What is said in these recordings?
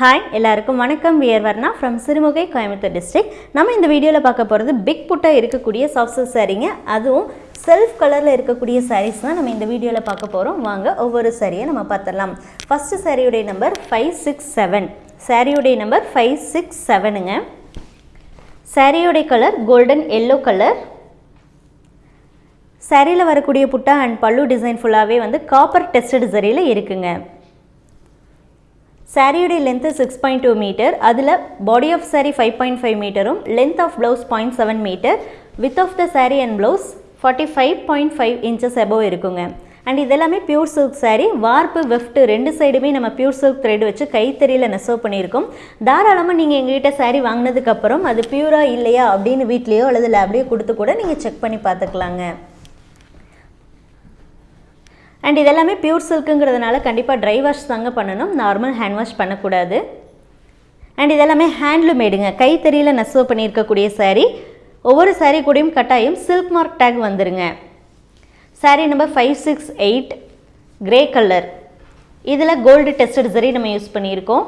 Hi எல்லாருக்கும் வணக்கம். We're Varna from Sirumugai Coimbatore district நம்ம இந்த வீடியோவில் பார்க்க போகிறது பிக் புட்டாக இருக்கக்கூடிய சாஃப்ட் சாரீங்க அதுவும் செல்ஃப் கலரில் இருக்கக்கூடிய சாரீஸ் தான் நம்ம இந்த வீடியோவில் பார்க்க போகிறோம் வாங்க ஒவ்வொரு சாரியை நம்ம பார்த்துடலாம். ஃபஸ்ட்டு சாரியுடைய நம்பர் ஃபைவ் சிக்ஸ் செவன் சாரியுடைய நம்பர் ஃபைவ் சிக்ஸ் செவனுங்க சாரியுடைய கலர் கோல்டன் எல்லோ கலர் சாரியில் வரக்கூடிய புட்டா அண்ட் பல்லு டிசைன் ஃபுல்லாகவே வந்து காப்பர் டெஸ்டட் சரியில் இருக்குங்க. சாரியுடைய length six point two metre அதில் body of sari five point five மீட்டரும் length of blouse point seven metre width of the sari and blouse forty five point five inches above இருக்குங்க. And இதெல்லாமே pure silk sari warp weft ரெண்டு சைடுமே நம்ம pure silk thread வச்சு கைத்தறியில் நெசவு பண்ணியிருக்கோம். தாராளமாக நீங்கள் எங்ககிட்ட சாரி வாங்கினதுக்கப்புறம் அது பியூராக இல்லையா அப்படின்னு வீட்லேயோ அல்லது லேப்லேயோ கொடுத்து கூட நீங்கள் செக் பண்ணி பார்த்துக்கலாங்க. அண்ட் இதெல்லாமே பியூர் சில்க்குங்கிறதுனால கண்டிப்பாக ட்ரை வாஷ் தாங்க பண்ணணும். நார்மல் ஹேண்ட் வாஷ் பண்ணக்கூடாது. அண்ட் இதெல்லாமே ஹேண்ட்லூமேடுங்க கைத்தறியில் நெசவு பண்ணியிருக்கக்கூடிய சாரீ ஒவ்வொரு சாரீ கூடயும் கட்டாயம் சில்க் மார்க் டேக் வந்துருங்க. Sari number five six eight grey colour இதில் கோல்டு டெஸ்டட் சரி நம்ம யூஸ் பண்ணியிருக்கோம்.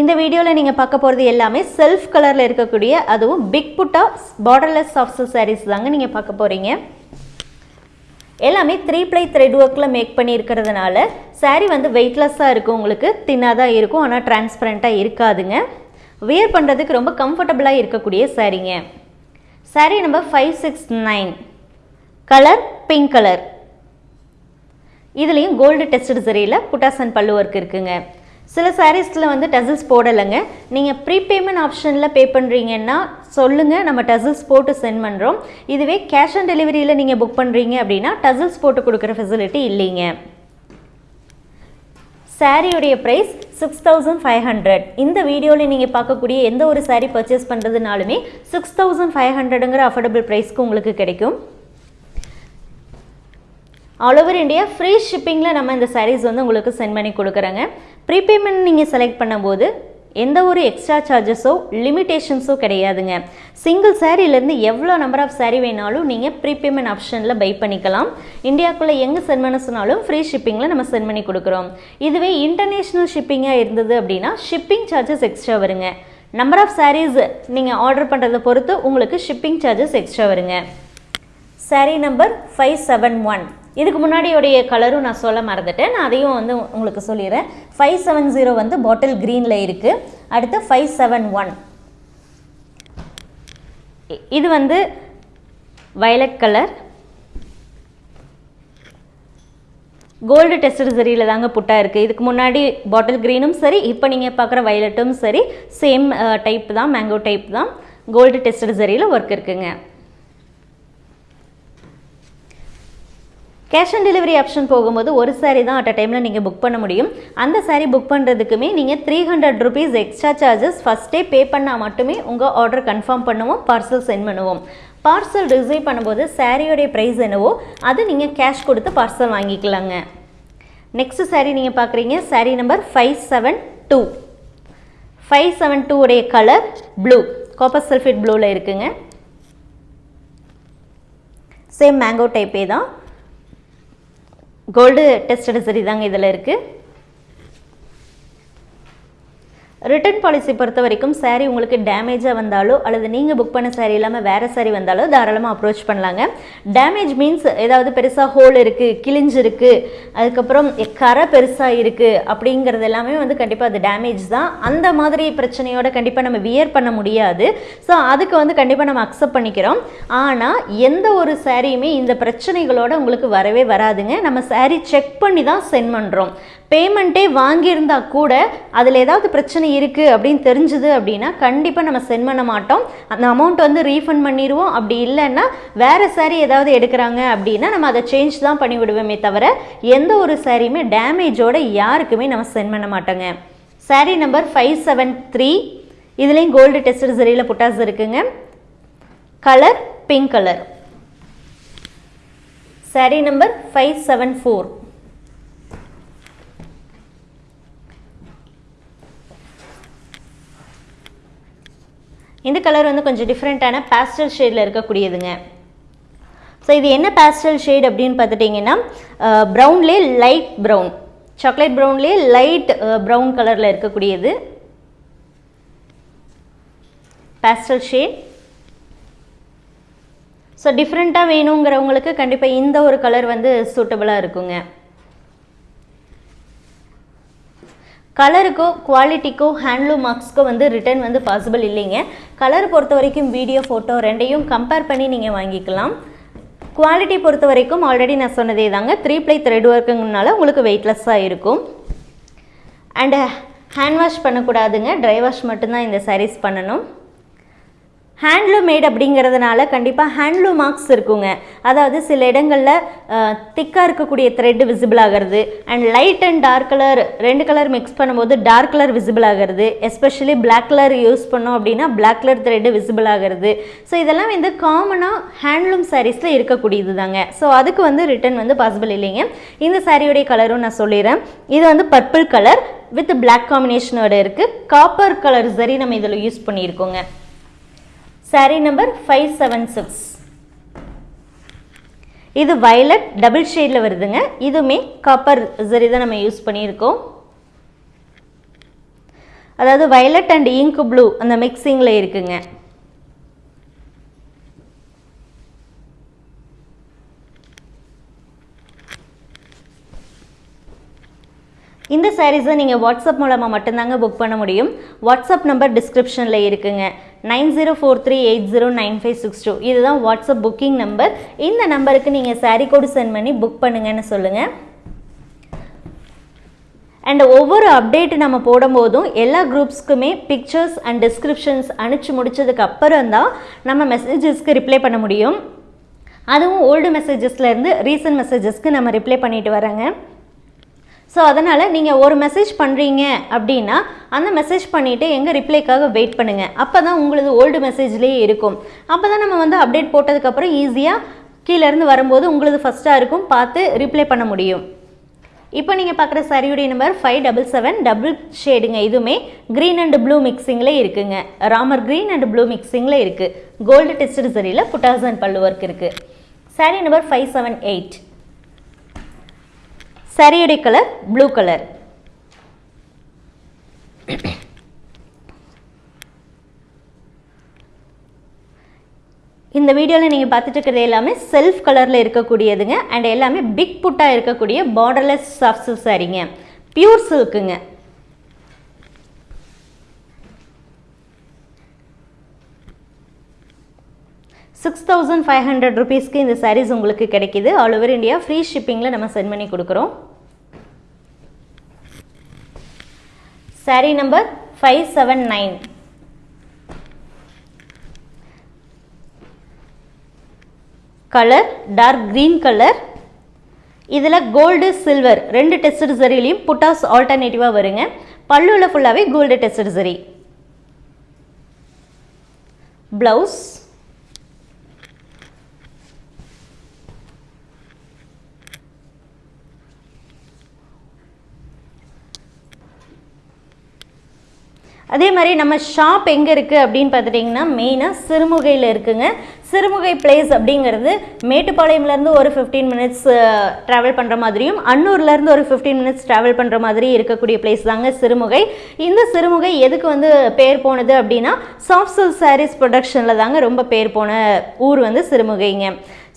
இந்த வீடியோவில் நீங்கள் பார்க்க போகிறது எல்லாமே செல்ஃப் கலரில் இருக்கக்கூடிய அதுவும் பிக் புட்டா பார்டர்லெஸ் சாஃப்ட் சாரீஸ் தாங்க நீங்கள் பார்க்க போகிறீங்க எல்லாமே த்ரீ ப்ளை த்ரெட் ஒர்க்கில் மேக் பண்ணியிருக்கிறதுனால சாரீ வந்து வெயிட்லெஸ்ஸாக இருக்கும் உங்களுக்கு தின்னாக தான் இருக்கும் ஆனால் டிரான்ஸ்பரண்ட்டாக இருக்காதுங்க. வியர் பண்ணுறதுக்கு ரொம்ப கம்ஃபர்டபுளாக இருக்கக்கூடிய சாரீங்க sari number five six nine colour pink colour இதுலேயும் கோல்டு டெஸ்டட் சரியில் புட்டாசன் பல்லு ஒர்க் இருக்குங்க. சில சாரீஸில் வந்து டசில்ஸ் போடலைங்க. நீங்கள் ப்ரீபேமெண்ட் ஆப்ஷனில் பே பண்ணுறீங்கன்னா சொல்லுங்கள் நம்ம டசில்ஸ் போட்டு சென்ட் பண்ணுறோம் இதுவே கேஷ் ஆன் டெலிவரியில் நீங்கள் புக் பண்ணுறீங்க அப்படின்னா டசில்ஸ் போட்டு கொடுக்குற ஃபெசிலிட்டி இல்லைங்க. சாரியுடைய price six thousand five hundred இந்த வீடியோவில் நீங்கள் பார்க்கக்கூடிய எந்த ஒரு சாரீ பர்ச்சேஸ் பண்ணுறதுனாலுமே சிக்ஸ் தௌசண்ட் ஃபைவ் ஹண்ட்ரடுங்கிற அஃபோர்டபுள் ப்ரைஸ்க்கு உங்களுக்கு கிடைக்கும். ஆல் ஓவர் இந்தியா ஃப்ரீ ஷிப்பிங்கில் நம்ம இந்த சாரீஸ் வந்து உங்களுக்கு சென்ட் பண்ணி கொடுக்குறேங்க. ப்ரீபேமெண்ட் நீங்கள் செலக்ட் பண்ணும்போது எந்த ஒரு எக்ஸ்ட்ரா சார்ஜஸோ லிமிட்டேஷன்ஸோ கிடையாதுங்க. சிங்கிள் சாரீலேருந்து எவ்வளோ நம்பர் ஆஃப் சாரீ வேணாலும் நீங்கள் ப்ரீபேமெண்ட் ஆப்ஷனில் பை பண்ணிக்கலாம். இந்தியாவுக்குள்ளே எங்கே சென்ட் பண்ண சொன்னாலும் ஃப்ரீ ஷிப்பிங்கில் நம்ம சென்ட் பண்ணி கொடுக்குறோம். இதுவே இன்டர்நேஷ்னல் ஷிப்பிங்காக இருந்தது அப்படின்னா ஷிப்பிங் சார்ஜஸ் எக்ஸ்ட்ரா வருங்க. நம்பர் ஆஃப் சாரீஸ் நீங்கள் ஆர்டர் பண்ணுறதை பொறுத்து உங்களுக்கு ஷிப்பிங் சார்ஜஸ் எக்ஸ்ட்ரா வருங்க. Sari number five seven one இதுக்கு முன்னாடியோடைய கலரும் நான் சொல்ல மறந்துட்டேன். நான் அதையும் வந்து உங்களுக்கு சொல்லிடுறேன். ஃபைவ் செவன் ஜீரோ வந்து பாட்டில் க்ரீனில் இருக்குது அடுத்து ஃபைவ் செவன் ஒன் இது வந்து வயலட் கலர் கோல்டு டெஸ்டர் சரியில் தாங்க புட்டா இருக்குது இதுக்கு முன்னாடி பாட்டில் க்ரீனும் சரி இப்போ நீங்கள் பார்க்குற வயலட்டும் சரி சேம் டைப் தான் மேங்கோ டைப் தான். கோல்டு டெஸ்டர் சரியில் ஒர்க் இருக்குங்க. கேஷ் ஆன் டெலிவரி ஆப்ஷன் போகும்போது ஒரு சாரீ தான் அட் அ டைமில் நீங்கள் புக் பண்ண முடியும். அந்த சாரீ புக் பண்ணுறதுக்குமே நீங்கள் three hundred rupees extra charges ஃபஸ்ட்டே பே பண்ணால் மட்டுமே உங்கள் ஆர்டர் கன்ஃபார்ம் பண்ணுவோம் பார்சல் சென்ட் பண்ணுவோம். பார்சல் ரிசீவ் பண்ணும்போது சாரியோடைய ப்ரைஸ் என்னவோ அது நீங்கள் கேஷ் கொடுத்து பார்சல் வாங்கிக்கலாங்க. நெக்ஸ்ட் சாரீ நீங்கள் பார்க்குறீங்க sari number five seven two five seven two உடைய கலர் ப்ளூ காப்பர் சல்ஃபேட் ப்ளூவில் இருக்குங்க. சேம் மேங்கோ டைப்பே தான். கோல்டு டெஸ்டட் சரி தாங்க இதில் இருக்குது ரிட்டர்ன் பாலிசி பொறுத்த வரைக்கும் சாரீ உங்களுக்கு டேமேஜாக வந்தாலோ அல்லது நீங்கள் புக் பண்ண சாரீ இல்லாமல் வேறு சாரீ வந்தாலோ தாராளமாக அப்ரோச் பண்ணலாங்க. டேமேஜ் மீன்ஸ் ஏதாவது பெருசாக ஹோல் இருக்குது கிழிஞ்சு இருக்குது அதுக்கப்புறம் கரை பெருசாக இருக்குது அப்படிங்கிறது எல்லாமே வந்து கண்டிப்பாக அது டேமேஜ் தான். அந்த மாதிரி பிரச்சனையோட கண்டிப்பாக நம்ம வியர் பண்ண முடியாது. ஸோ அதுக்கு வந்து கண்டிப்பாக நம்ம அக்செப்ட் பண்ணிக்கிறோம். ஆனால் எந்த ஒரு சாரியுமே இந்த பிரச்சனைகளோட உங்களுக்கு வரவே வராதுங்க. நம்ம சாரீ செக் பண்ணி தான் சென்ட் பண்ணுறோம் பேமெண்ட்டே வாங்கியிருந்தா கூட அதில் ஏதாவது பிரச்சனை இருக்குது அப்படின்னு தெரிஞ்சுது அப்படின்னா கண்டிப்பாக நம்ம சென்ட் பண்ண மாட்டோம். அந்த அமௌண்ட் வந்து ரீஃபண்ட் பண்ணிடுவோம். அப்படி இல்லைன்னா வேறு சாரீ ஏதாவது எடுக்கிறாங்க அப்படின்னா நம்ம அதை சேஞ்ச் தான் பண்ணி விடுவோமே தவிர எந்த ஒரு சாரியுமே டேமேஜோட யாருக்குமே நம்ம சென்ட் பண்ண மாட்டோங்க. Sari number five seven three இதுலேயும் கோல்டு டெஸ்டர் சரியில் புட்டாஸ் இருக்குங்க. Colour pink colour sari number five seven four இந்த கலர் வந்து கொஞ்சம் டிஃப்ரெண்ட்டான பேஸ்டல் ஷேடில் இருக்கக்கூடியதுங்க. ஸோ இது என்ன பேஸ்டல் ஷேட் அப்படின்னு பார்த்துட்டிங்கன்னா ப்ரௌன்லே லைட் ப்ரௌன் சாக்லேட் ப்ரௌன்லேயே லைட் ப்ரௌன் கலரில் இருக்கக்கூடியது. பேஸ்டல் ஷேட் ஸோ டிஃப்ரெண்ட்டாக வேணுங்கிறவங்களுக்கு கண்டிப்பாக இந்த ஒரு கலர் வந்து சூட்டபுளாக இருக்குங்க. கலருக்கோ குவாலிட்டிக்கோ ஹேண்ட்லூம் மார்க்ஸ்க்கோ வந்து ரிட்டர்ன் வந்து பாசிபிள் இல்லைங்க. கலர் பொறுத்த வரைக்கும் வீடியோ ஃபோட்டோ ரெண்டையும் கம்பேர் பண்ணி நீங்கள் வாங்கிக்கலாம். குவாலிட்டி பொறுத்த வரைக்கும் ஆல்ரெடி நான் சொன்னதே தாங்க. த்ரீ ப்ளை த்ரெட் ஒர்க்குங்கனால உங்களுக்கு வெயிட்லெஸ்ஸாக இருக்கும். அண்டு ஹேண்ட் வாஷ் பண்ணக்கூடாதுங்க. ட்ரை வாஷ் மட்டும்தான் இந்த சாரீஸ் பண்ணணும். ஹேண்ட்லூம் மேட் அப்படிங்கிறதுனால கண்டிப்பாக ஹேண்ட்லூம் மார்க்ஸ் இருக்குங்க. அதாவது சில இடங்களில் திக்காக இருக்கக்கூடிய த்ரெட் விசிபிள் ஆகிறது and light and dark colour ரெண்டு கலர் மிக்ஸ் பண்ணும்போது டார்க் கலர் விசிபிள் ஆகிறது. எஸ்பெஷலி பிளாக் கலர் யூஸ் பண்ணோம் அப்படின்னா பிளாக் கலர் த்ரெட்டு விசிபிள் ஆகிறது. ஸோ இதெல்லாம் வந்து காமனாக ஹேண்ட்லூம் சாரீஸில் இருக்கக்கூடியது தாங்க ஸோ அதுக்கு வந்து ரிட்டன் வந்து பாசிபிள் இல்லைங்க. இந்த சாரியோடைய கலரும் நான் சொல்லிடுறேன். இது வந்து பர்பிள் கலர் வித் பிளாக் காம்பினேஷனோட இருக்குது காப்பர் கலர் சரி நம்ம இதில் use பண்ணியிருக்கோங்க. Sari number five seven six இது வயலட் டபுள் ஷேடில் வருதுங்க. இதுவுமே காப்பர் சரி தான் நம்ம யூஸ் பண்ணியிருக்கோம். அதாவது வயலட் அண்ட் இங்க் ப்ளூ அந்த மிக்சிங்கில் இருக்குங்க இந்த சாரீஸை நீங்கள் வாட்ஸ்அப் மூலமாக மட்டும்தாங்க புக் பண்ண முடியும். வாட்ஸ்அப் நம்பர் டிஸ்கிரிப்ஷனில் இருக்குங்க. Nine zero four three eight zero nine five six two. இதுதான் வாட்ஸ்அப் புக்கிங் நம்பர் இந்த நம்பருக்கு நீங்கள் சாரீ கோடு சென்ட் பண்ணி புக் பண்ணுங்கன்னு சொல்லுங்கள் அண்ட் ஒவ்வொரு அப்டேட் நம்ம போடும்போதும் எல்லா குரூப்ஸ்க்குமே பிக்சர்ஸ் அண்ட் டிஸ்கிரிப்ஷன்ஸ் அனுப்பிச்சு முடிச்சதுக்கு அப்புறம் தான் நம்ம மெசேஜஸ்க்கு ரிப்ளை பண்ண முடியும். அதுவும் ஓல்டு மெசேஜஸ்லேருந்து ரீசன்ட் மெசேஜஸ்க்கு நம்ம ரிப்ளை பண்ணிட்டு வரோங்க ஸோ அதனால் நீங்கள் ஒரு மெசேஜ் பண்ணுறீங்க அப்படின்னா அந்த மெசேஜ் பண்ணிவிட்டு எங்கள் ரிப்ளைக்காக வெயிட் பண்ணுங்கள் அப்போ தான் உங்களது ஓல்டு மெசேஜ்லேயே இருக்கும். அப்போ தான் நம்ம வந்து அப்டேட் போட்டதுக்கப்புறம் ஈஸியாக கீழேருந்து வரும்போது உங்களது ஃபஸ்ட்டாக இருக்கும் பார்த்து ரிப்ளை பண்ண முடியும். இப்போ நீங்கள் பார்க்குற சரியுடைய number five double seven double ஷேடுங்க இதுவுமே க்ரீன் அண்ட் ப்ளூ மிக்சிங்கில் இருக்குங்க. ராமர் க்ரீன் அண்ட் ப்ளூ மிக்சிங்கில் இருக்குது கோல்டு டெஸ்ட் சரியில் புட்டாசன் அண்ட் பல்லு ஒர்க் இருக்குது sari number five seven eight சரியுடைய colour blue colour இந்த வீடியோவில் நீங்கள் பார்த்துட்டு இருக்கிறது எல்லாமே செல்ஃப் கலரில் இருக்கக்கூடியதுங்க அண்ட் எல்லாமே பிக் புட்டாக இருக்கக்கூடிய பார்டர்லெஸ் சாஃப்ட் சில்க் சாரீங்க. பியூர் சில்க்குங்க சிக்ஸ் தௌசண்ட் ஃபைவ் ஹண்ட்ரட் ருபீஸ்க்கு இந்த சாரீஸ் உங்களுக்கு கிடைக்கிது. ஆல் ஓவர் இந்தியா ஃப்ரீ ஷிப்பிங்கில் நம்ம சென்ட் பண்ணி கொடுக்குறோம். Sari number five seven nine colour dark green colour இதில் கோல்டு சில்வர் ரெண்டு டெஸ்ட் சரிலையும் புட்டாஸ் ஆல்டர்னேட்டிவாக வருங்க. பல்லுவில் ஃபுல்லாகவே கோல்டு டெஸ்ட் சரி ப்ளவுஸ் அதே மாதிரி நம்ம ஷாப் எங்கே இருக்குது அப்படின்னு பார்த்துட்டிங்கன்னா மெயினாக சிறுமுகையில் இருக்குங்க. சிறுமுகை பிளேஸ் அப்படிங்கிறது மேட்டுப்பாளையம்லேருந்து ஒரு ஃபிஃப்டீன் மினிட்ஸ் ட்ராவல் பண்ணுற மாதிரியும் அன்னூர்லேருந்து ஒரு ஃபிஃப்டீன் மினிட்ஸ் ட்ராவல் பண்ணுற மாதிரி இருக்கக்கூடிய பிளேஸ் தாங்க சிறுமுகை. இந்த சிறுமுகை எதுக்கு வந்து பேர் போனது அப்படின்னா சாஃப்ட் சில்க் சாரீஸ் ப்ரொடக்ஷனில் தாங்க ரொம்ப பேர் போன ஊர் வந்து சிறுமுகைங்க.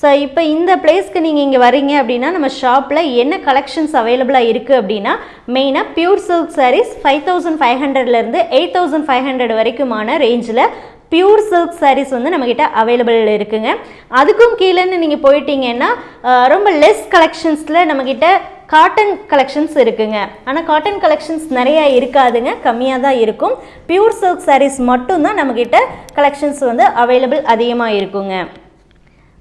ஸோ இப்போ இந்த பிளேஸ்க்கு நீங்கள் இங்கே வரீங்க அப்படின்னா நம்ம ஷாப்பில் என்ன கலெக்ஷன்ஸ் அவைலபிளாக இருக்குது அப்படின்னா மெயினாக pure silk saris five thousand five ஹண்ட்ரட்லேருந்து எயிட் தௌசண்ட் ஃபைவ் ஹண்ட்ரட் வரைக்குமான ரேஞ்சில் பியூர் சில்க் சாரீஸ் வந்து நம்மக்கிட்ட அவைலபிள் இருக்குங்க. அதுக்கும் கீழேன்னு நீங்கள் போயிட்டீங்கன்னா ரொம்ப லெஸ் கலெக்ஷன்ஸில் நம்மக்கிட்ட காட்டன் கலெக்ஷன்ஸ் இருக்குங்க. ஆனால் காட்டன் கலெக்ஷன்ஸ் நிறையா இருக்காதுங்க கம்மியாக தான் இருக்கும். பியூர் சில்க் சாரீஸ் மட்டும்தான் நம்மக்கிட்ட கலெக்ஷன்ஸ் வந்து அவைலபிள் அதிகமாக இருக்குங்க.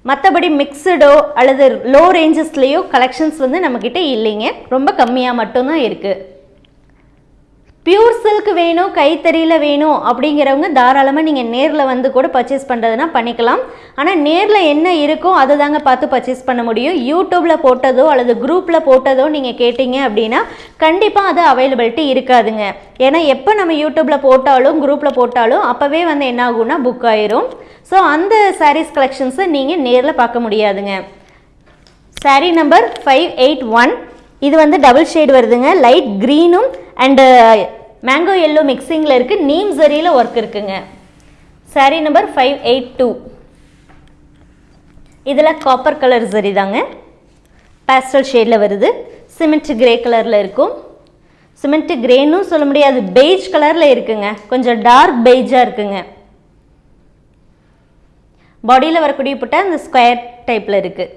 மற்றபடி மிக்சடோ அல்லது லோ ரேஞ்சஸ்லேயோ கலெக்ஷன்ஸ் வந்து நம்மக்கிட்ட இல்லைங்க. ரொம்ப கம்மியாக மட்டும்தான் இருக்குது பியூர் சில்க் வேணும் கைத்தறியில் வேணும் அப்படிங்கிறவங்க தாராளமாக நீங்கள் நேரில் வந்து கூட பர்ச்சேஸ் பண்ணுறதுனா பண்ணிக்கலாம். ஆனால் நேரில் என்ன இருக்கோ அதை தாங்க பார்த்து பர்ச்சேஸ் பண்ண முடியும். யூடியூப்பில் போட்டதோ அல்லது குரூப்பில் போட்டதோ நீங்கள் கேட்டிங்க அப்படின்னா கண்டிப்பாக அது அவைலபிலிட்டி இருக்காதுங்க. ஏன்னா எப்போ நம்ம யூடியூப்பில் போட்டாலும் குரூப்பில் போட்டாலும் அப்போவே வந்து என்ன ஆகும்னா புக் ஆயிரும். ஸோ அந்த சாரீஸ் கலெக்ஷன்ஸை நீங்கள் நேரில் பார்க்க முடியாதுங்க. Sari number five eight one இது வந்து டபுள் ஷேட் வருதுங்க. லைட் க்ரீனும் அண்டு மேங்கோ எல்லோ மிக்சிங்கில் இருக்குது நீம் ஜரியில் ஒர்க் இருக்குங்க. Saree number five eight two இதில் காப்பர் கலர் ஜரி தாங்க. பேஸ்டல் ஷேடில் வருது. சிமெண்ட் கிரே கலரில் இருக்கும். சிமெண்ட் கிரேன்னு சொல்ல முடியாது. பெய்ஜ் கலரில் இருக்குங்க. கொஞ்சம் டார்க் பெய்ஜாக இருக்குங்க. பாடியில் வரக்கூடிய புட்டா இந்த ஸ்கொயர் டைப்பில் இருக்குது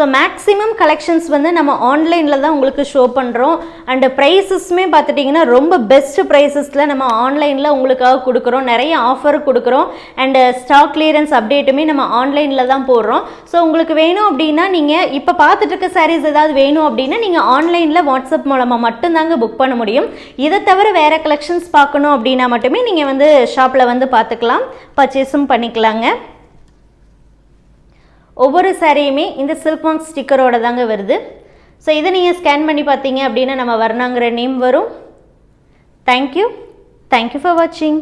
ஸோ மேக்ஸிமம் கலெக்ஷன்ஸ் வந்து நம்ம ஆன்லைனில் தான் உங்களுக்கு ஷோ பண்ணுறோம் அண்டு ப்ரைஸஸுமே பார்த்துட்டிங்கன்னா ரொம்ப பெஸ்ட் ப்ரைஸஸில் நம்ம ஆன்லைனில் உங்களுக்காக கொடுக்குறோம். நிறைய ஆஃபர் கொடுக்குறோம். அண்டு ஸ்டாக் கிளியரன்ஸ் அப்டேட்டுமே நம்ம ஆன்லைனில் தான் போடுறோம். ஸோ உங்களுக்கு வேணும் அப்படின்னா நீங்கள் இப்போ பார்த்துட்டு இருக்க சாரீஸ் ஏதாவது வேணும் அப்படின்னா நீங்கள் ஆன்லைனில் வாட்ஸ்அப் மூலமாக மட்டும்தாங்க புக் பண்ண முடியும். இதை தவிர வேறு கலெக்ஷன்ஸ் பார்க்கணும் அப்படின்னா மட்டுமே நீங்கள் வந்து ஷாப்பில் வந்து பார்த்துக்கலாம். பர்ச்சேஸும் பண்ணிக்கலாங்க. ஒவ்வொரு சாரியுமே இந்த சில்க் மார்க் ஸ்டிக்கரோட தாங்க வருது. ஸோ இதை நீங்கள் ஸ்கேன் பண்ணி பார்த்தீங்க அப்படின்னா நம்ம வர்ணாங்கிற நேம் வரும். Thank you thank you for வாட்சிங்